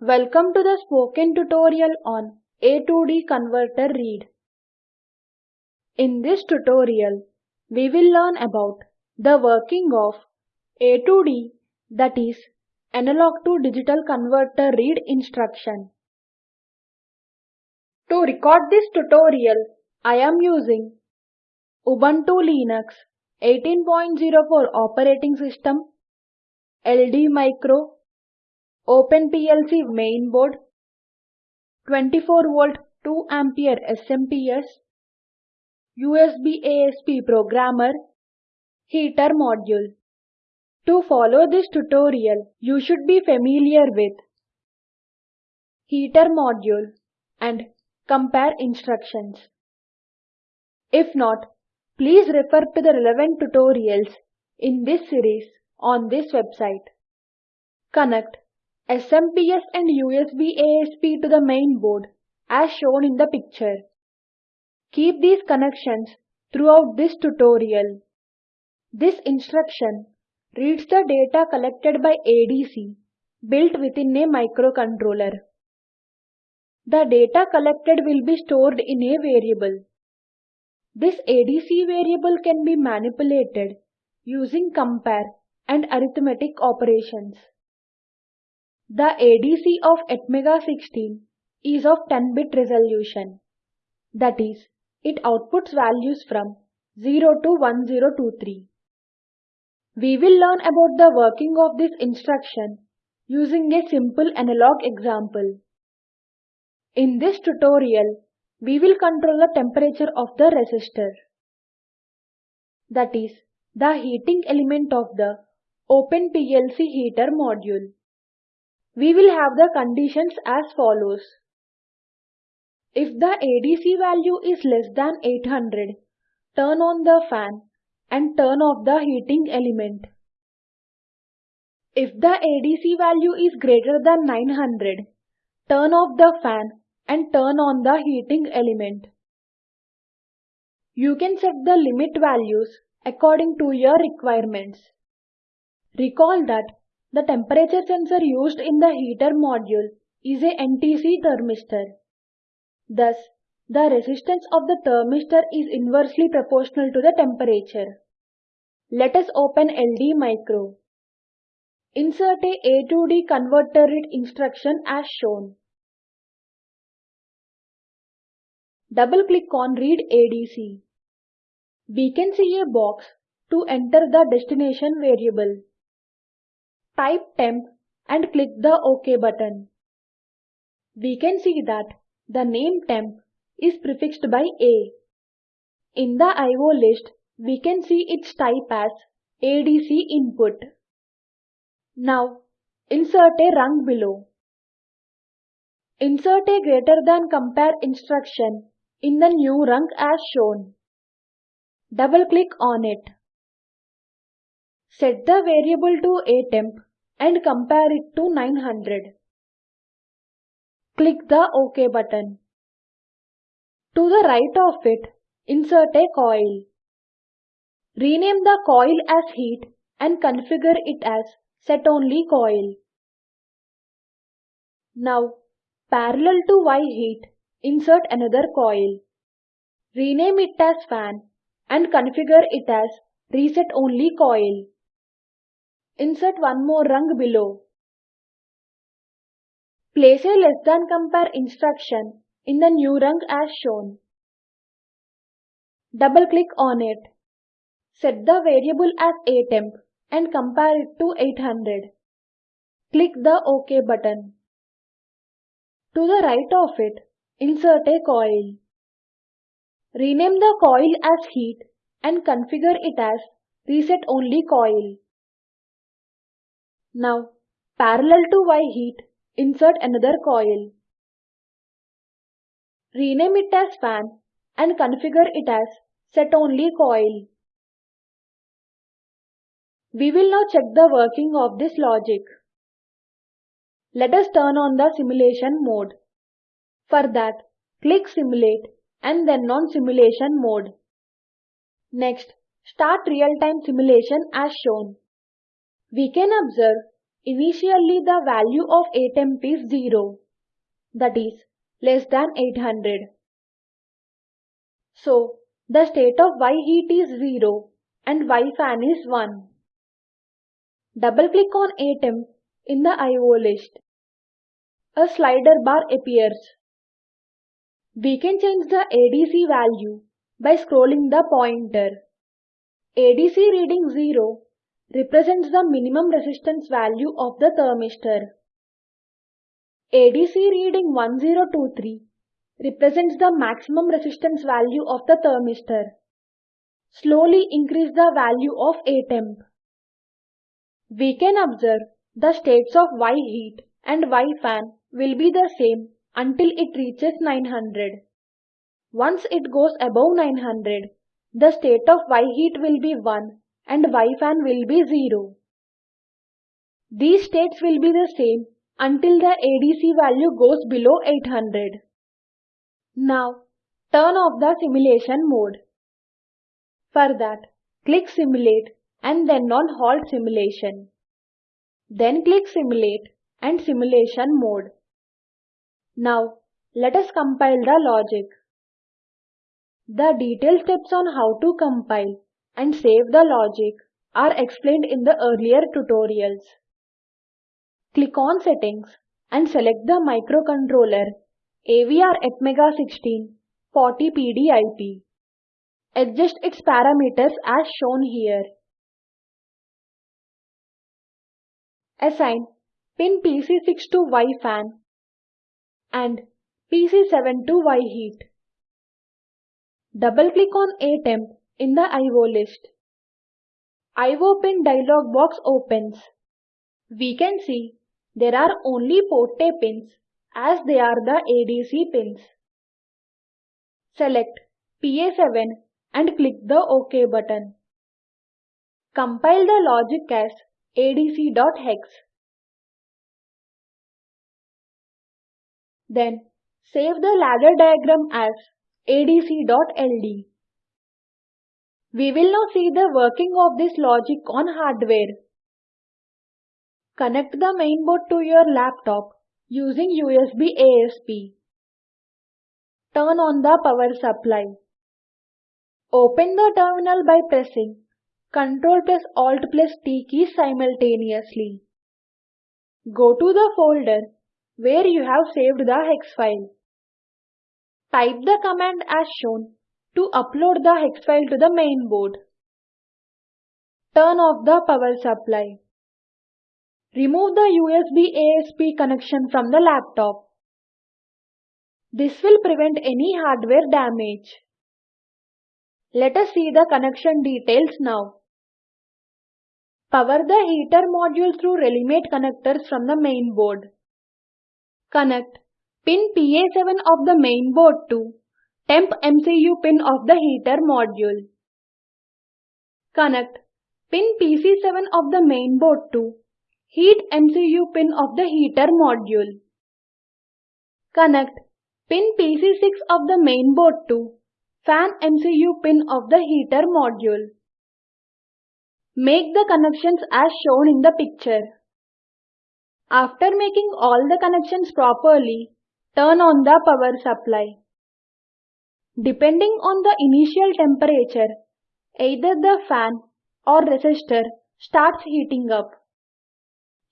Welcome to the spoken tutorial on A2D converter read. In this tutorial, we will learn about the working of A2D that is analog to digital converter read instruction. To record this tutorial, I am using Ubuntu Linux 18.04 operating system, LD Micro, OpenPLC mainboard, 24 volt 2 ampere SMPS, USB ASP programmer, heater module. To follow this tutorial, you should be familiar with heater module and compare instructions. If not, please refer to the relevant tutorials in this series on this website. Connect SMPS and USB ASP to the main board as shown in the picture. Keep these connections throughout this tutorial. This instruction reads the data collected by ADC built within a microcontroller. The data collected will be stored in a variable. This ADC variable can be manipulated using compare and arithmetic operations. The ADC of Atmega16 is of 10-bit resolution. That is, it outputs values from 0 to 1023. We will learn about the working of this instruction using a simple analog example. In this tutorial, we will control the temperature of the resistor. That is, the heating element of the Open PLC heater module. We will have the conditions as follows. If the ADC value is less than 800, turn on the fan and turn off the heating element. If the ADC value is greater than 900, turn off the fan and turn on the heating element. You can set the limit values according to your requirements. Recall that the temperature sensor used in the heater module is a NTC thermistor. Thus, the resistance of the thermistor is inversely proportional to the temperature. Let us open LD Micro. Insert a A to D converter read instruction as shown. Double-click on Read ADC. We can see a box to enter the destination variable. Type temp and click the OK button. We can see that the name temp is prefixed by A. In the IO list, we can see its type as ADC input. Now, insert a rung below. Insert a greater than compare instruction in the new rung as shown. Double-click on it. Set the variable to atemp and compare it to 900. Click the OK button. To the right of it, insert a coil. Rename the coil as heat and configure it as set only coil. Now, parallel to Y heat, Insert another coil. Rename it as fan and configure it as reset only coil. Insert one more rung below. Place a less than compare instruction in the new rung as shown. Double click on it. Set the variable as atemp and compare it to 800. Click the OK button. To the right of it, Insert a coil. Rename the coil as heat and configure it as reset only coil. Now, parallel to Y heat, insert another coil. Rename it as fan and configure it as set only coil. We will now check the working of this logic. Let us turn on the simulation mode. For that, click Simulate and then on Simulation mode. Next, start real-time simulation as shown. We can observe Initially the value of A temp is 0, that is less than 800. So the state of Y heat is 0 and Y fan is 1. Double click on A temp in the IO list. A slider bar appears. We can change the ADC value by scrolling the pointer. ADC reading 0 represents the minimum resistance value of the thermistor. ADC reading 1023 represents the maximum resistance value of the thermistor. Slowly increase the value of A temp. We can observe the states of Y heat and Y fan will be the same until it reaches 900. Once it goes above 900, the state of Y heat will be 1 and Y fan will be 0. These states will be the same until the ADC value goes below 800. Now, turn off the simulation mode. For that, click Simulate and then on Halt Simulation. Then click Simulate and Simulation Mode. Now, let us compile the logic. The detailed steps on how to compile and save the logic are explained in the earlier tutorials. Click on Settings and select the microcontroller AVR Atmega 16 40PDIP. Adjust its parameters as shown here. Assign pin PC6 to Y fan and PC7 to Y heat. Double click on A temp in the IO list. IO pin dialog box opens. We can see there are only port A pins as they are the ADC pins. Select PA7 and click the OK button. Compile the logic as adc.hex. Then save the ladder diagram as adc.ld. We will now see the working of this logic on hardware. Connect the mainboard to your laptop using USB ASP. Turn on the power supply. Open the terminal by pressing Ctrl plus Alt plus T keys simultaneously. Go to the folder where you have saved the hex file. Type the command as shown to upload the hex file to the main board. Turn off the power supply. Remove the USB ASP connection from the laptop. This will prevent any hardware damage. Let us see the connection details now. Power the heater module through Relimate connectors from the main board. Connect pin PA7 of the main board to temp MCU pin of the heater module. Connect pin PC7 of the main board to heat MCU pin of the heater module. Connect pin PC6 of the main board to fan MCU pin of the heater module. Make the connections as shown in the picture. After making all the connections properly, turn on the power supply. Depending on the initial temperature, either the fan or resistor starts heating up.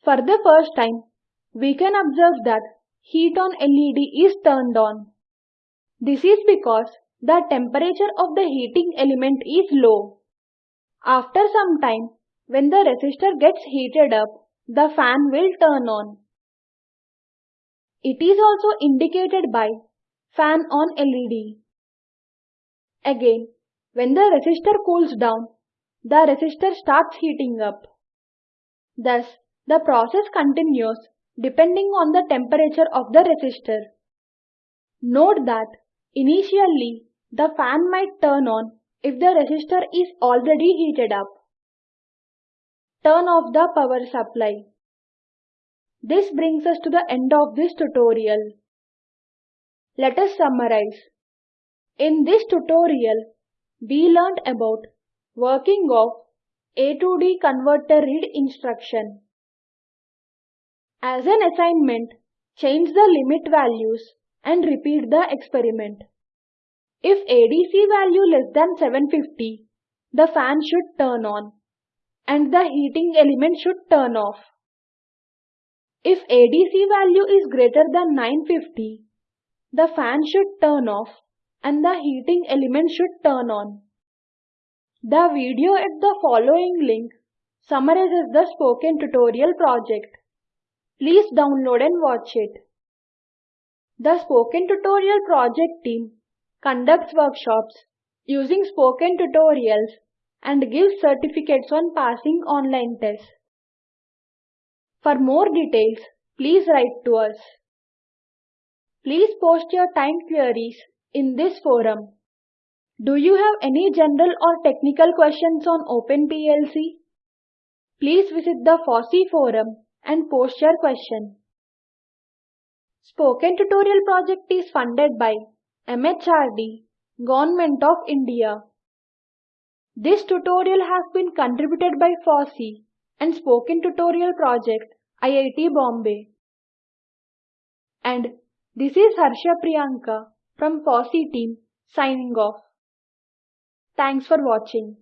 For the first time, we can observe that heat on LED is turned on. This is because the temperature of the heating element is low. After some time, when the resistor gets heated up, the fan will turn on. It is also indicated by fan on LED. Again, when the resistor cools down, the resistor starts heating up. Thus, the process continues depending on the temperature of the resistor. Note that initially the fan might turn on if the resistor is already heated up. Turn off the power supply. This brings us to the end of this tutorial. Let us summarize. In this tutorial, we learned about working of A to D converter read instruction. As an assignment, change the limit values and repeat the experiment. If ADC value less than 750, the fan should turn on and the heating element should turn off. If ADC value is greater than 950, the fan should turn off and the heating element should turn on. The video at the following link summarizes the spoken tutorial project. Please download and watch it. The Spoken Tutorial project team conducts workshops using spoken tutorials and gives certificates on passing online tests. For more details, please write to us. Please post your time queries in this forum. Do you have any general or technical questions on OpenPLC? Please visit the FOSSEE forum and post your question. Spoken Tutorial project is funded by MHRD, Government of India. This tutorial has been contributed by FOSSEE and Spoken Tutorial Project, IIT Bombay. And this is Harsha Priyanka from FOSSEE team signing off. Thanks for watching.